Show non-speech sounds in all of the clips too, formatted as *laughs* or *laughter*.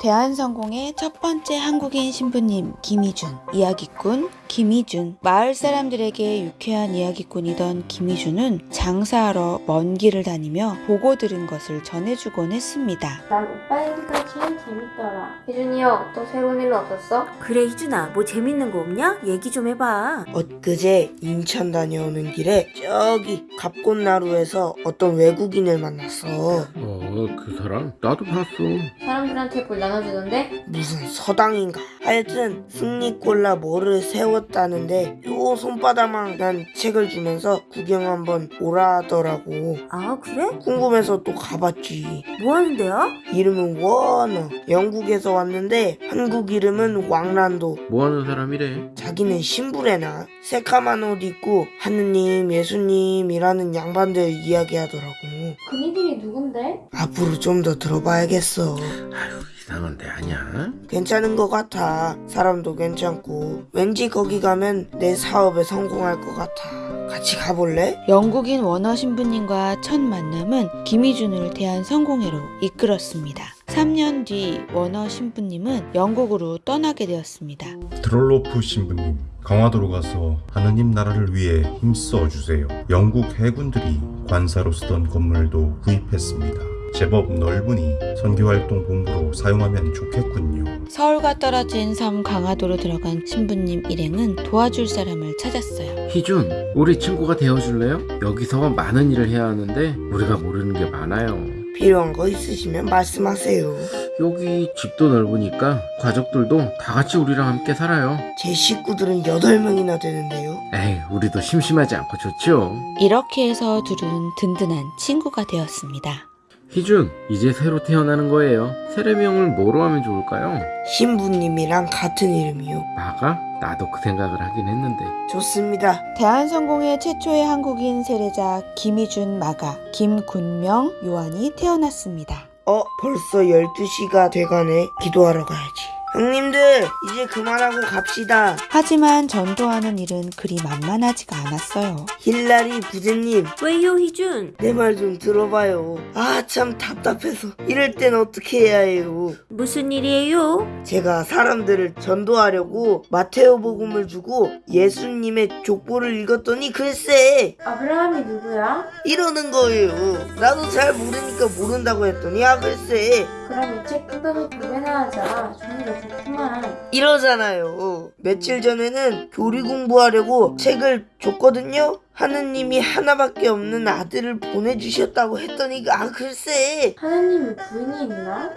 대한성공의 첫 번째 한국인 신부님 김희준 이야기꾼 김희준 마을 사람들에게 유쾌한 이야기꾼이던 김희준은 장사하러 먼 길을 다니며 보고 들은 것을 전해주곤 했습니다. 난 오빠 얘기가 제일 재밌더라. 혜준이 형, 또 새로운 일은 없었어? 그래 희준아 뭐 재밌는 거 없냐? 얘기 좀 해봐 엊그제 인천 다녀오는 길에 저기 갑꽃나루에서 어떤 외국인을 만났어. 어, 그 사람? 나도 봤어. 사람들한테 볼 나눠주던데? 무슨 서당인가. 하여튼 승리콜라 뭐를 세 웠다는데 요 손바닥만한 책을 주면서 구경 한번 오라 하더라고. 아 그래? 궁금해서 또 가봤지. 뭐 하는 데야? 이름은 워너. 영국에서 왔는데 한국 이름은 왕란도. 뭐 하는 사람이래? 자기는 신부래나 새카만 옷 입고 하느님 예수님이라는 양반들 이야기하더라고. 그니들이 누군데? 앞으로 좀 더 들어봐야겠어. 아유, 이상한 데 아니야? 괜찮은 것 같아. 사람도 괜찮고. 왠지 거기 가면 내 사업에 성공할 것 같아. 같이 가볼래? 영국인 원어 신부님과 첫 만남은 김희준을 대한 성공회로 이끌었습니다. 3년 뒤 원어 신부님은 영국으로 떠나게 되었습니다. 드롤로프 신부님, 강화도로 가서 하느님 나라를 위해 힘써 주세요. 영국 해군들이 관사로 쓰던 건물도 구입했습니다. 제법 넓으니 선교활동 본부로 사용하면 좋겠군요. 서울과 떨어진 섬 강화도로 들어간 신부님 일행은 도와줄 사람을 찾았어요. 희준, 우리 친구가 되어줄래요? 여기서 많은 일을 해야 하는데 우리가 모르는 게 많아요. 필요한 거 있으시면 말씀하세요. 여기 집도 넓으니까 가족들도 다 같이 우리랑 함께 살아요. 제 식구들은 8명이나 되는데요. 에이, 우리도 심심하지 않고 좋죠. 이렇게 해서 둘은 든든한 친구가 되었습니다. 희준, 이제 새로 태어나는 거예요. 세례명을 뭐로 하면 좋을까요? 신부님이랑 같은 이름이요. 마가? 나도 그 생각을 하긴 했는데. 좋습니다. 대한성공회 최초의 한국인 세례자 김희준 마가, 김군명 요한이 태어났습니다. 어, 벌써 12시가 돼가네. 기도하러 가야지. 형님들, 이제 그만하고 갑시다. 하지만 전도하는 일은 그리 만만하지가 않았어요. 힐라리 부제님, 왜요 희준? 내 말 좀 들어봐요. 아, 참 답답해서. 이럴 땐 어떻게 해야 해요? 무슨 일이에요? 제가 사람들을 전도하려고 마테오 복음을 주고 예수님의 족보를 읽었더니 글쎄 아브라함이 누구야? 이러는 거예요. 나도 잘 모르니까 모른다고 했더니 아 글쎄 그럼 이 책 뜯어서 교배나 하자. 좋구만. 이러잖아요. 며칠 전에는 교리 공부하려고 책을 줬거든요. 하느님이 하나밖에 없는 아들을 보내주셨다고 했더니 아 글쎄 하나님이 부인이 있나?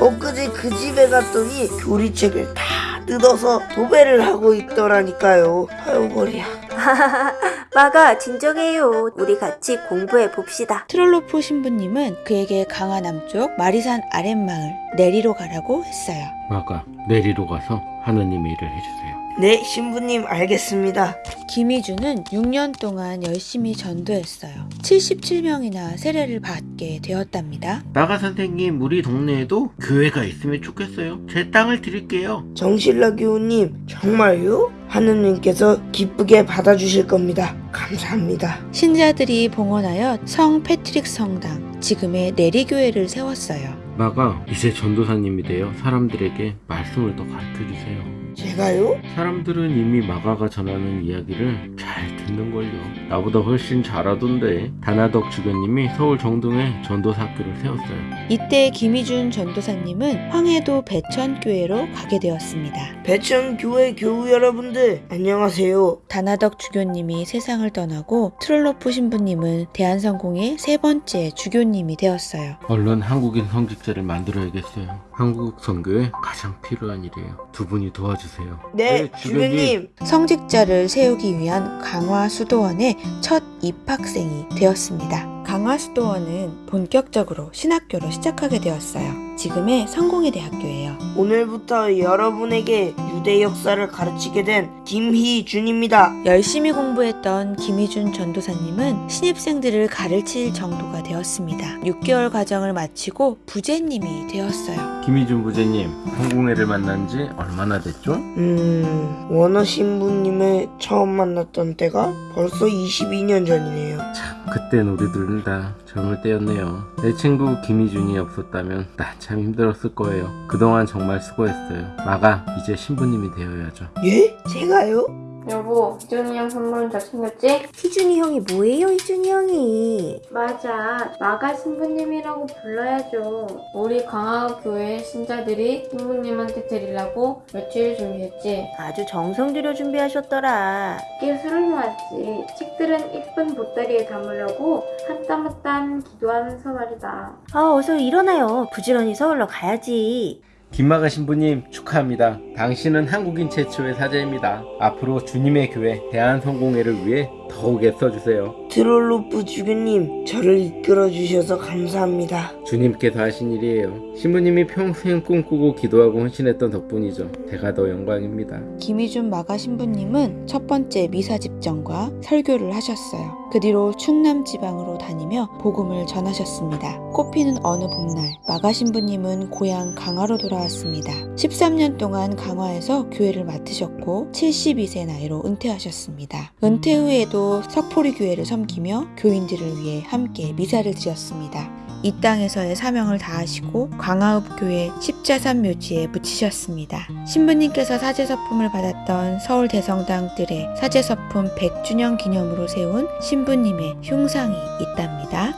엊그제 그 집에 갔더니 교리책을 다 뜯어서 도배를 하고 있더라니까요. 아유 머리야. *laughs* 마가 진정해요 우리 같이 공부해 봅시다 트롤로프 신부님은 그에게 강화 남쪽 마리산 아랫마을 내리로 가라고 했어요. 마가, 내리로 가서 하느님의 일을 해주세요. 네 신부님 알겠습니다. 김희준은 6년 동안 열심히 전도했어요. 77명이나 세례를 받게 되었답니다. 마가 선생님, 우리 동네에도 교회가 있으면 좋겠어요. 제 땅을 드릴게요. 정신라 교우님 정말요? 하느님께서 기쁘게 받아주실 겁니다. 감사합니다. 신자들이 봉헌하여 성 패트릭 성당, 지금의 내리교회를 세웠어요. 마가 이제 전도사님이 되어 사람들에게 말씀을 더 가르쳐 주세요. 제가요? 사람들은 이미 마가가 전하는 이야기를 잘 듣는걸요. 나보다 훨씬 잘하던데. 다나덕 주교님이 서울 정동에 전도사 학교를 세웠어요. 이때 김희준 전도사님은 황해도 배천교회로 가게 되었습니다. 배천 교회 교우 여러분들 안녕하세요. 다나덕 주교님이 세상을 떠나고 트롤로프 신부님은 대한성공회 세 번째 주교님이 되었어요. 얼른 한국인 성직자를 만들어야겠어요. 한국 선교에 가장 필요한 일이에요. 두 분이 도와주세요. 네, 주교님. 성직자를 세우기 위한 강화수도원의 첫 입학생이 되었습니다. 강화수도원은 본격적으로 신학교로 시작하게 되었어요. 지금의 성공회 대학교예요. 오늘부터 여러분에게 유대 역사를 가르치게 된 김희준입니다. 열심히 공부했던 김희준 전도사님은 신입생들을 가르칠 정도가 되었습니다. 6개월 과정을 마치고 부제님이 되었어요. 김희준 부제님, 한국애를 만난 지 얼마나 됐죠? 음, 원어 신부님을 처음 만났던 때가 벌써 22년 전이네요. 참, 그땐 우리들은 다 젊을 때였네요. 내 친구 김희준이 없었다면 나 참 힘들었을 거예요. 그동안 정말 수고했어요. 마가 이제 신부님이 되어야죠. 예? 제가요? 여보, 희준이 형 선물은 잘 챙겼지? 희준이 형이 뭐예요, 희준이 형이? 맞아. 마가 신부님이라고 불러야죠. 우리 강화읍 교회 신자들이 신부님한테 드리려고 며칠 준비했지. 아주 정성 들여 준비하셨더라. 예술을 모았지. 책들은 이쁜 보따리에 담으려고 한땀 한땀 기도하면서 말이다. 아, 어서 일어나요. 부지런히 서울로 가야지. 김마가 신부님 축하합니다. 당신은 한국인 최초의 사제입니다. 앞으로 주님의 교회 대한성공회를 위해 더욱 애써주세요. 트롤로프 주교님, 저를 이끌어 주셔서 감사합니다. 주님께서 하신 일이에요. 신부님이 평생 꿈꾸고 기도하고 헌신했던 덕분이죠. 제가 더 영광입니다. 김희준 마가 신부님은 첫 번째 미사 집정과 설교를 하셨어요. 그 뒤로 충남 지방으로 다니며 복음을 전하셨습니다. 꽃피는 어느 봄날 마가 신부님은 고향 강화로 돌아왔습니다. 13년 동안 강화에서 교회를 맡으셨고 72세 나이로 은퇴하셨습니다. 은퇴 후에도 석포리 교회를 섬 기며 교인들을 위해 함께 미사를 드렸습니다. 이 땅에서의 사명을 다하시고 광화읍 교회 십자산 묘지에 묻히셨습니다. 신부님께서 사제서품을 받았던 서울 대성당 뜰에 사제서품 100주년 기념으로 세운 신부님의 흉상이 있답니다.